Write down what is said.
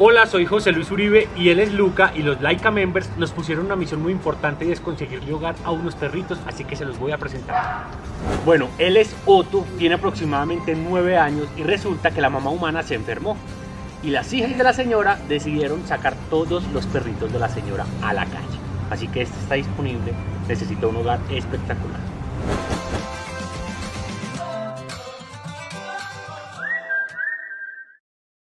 Hola, soy José Luis Uribe y él es Luca y los Laika Members nos pusieron una misión muy importante y es conseguirle hogar a unos perritos, así que se los voy a presentar. Bueno, él es Otto, tiene aproximadamente 9 años y resulta que la mamá humana se enfermó y las hijas de la señora decidieron sacar todos los perritos de la señora a la calle. Así que este está disponible, necesita un hogar espectacular.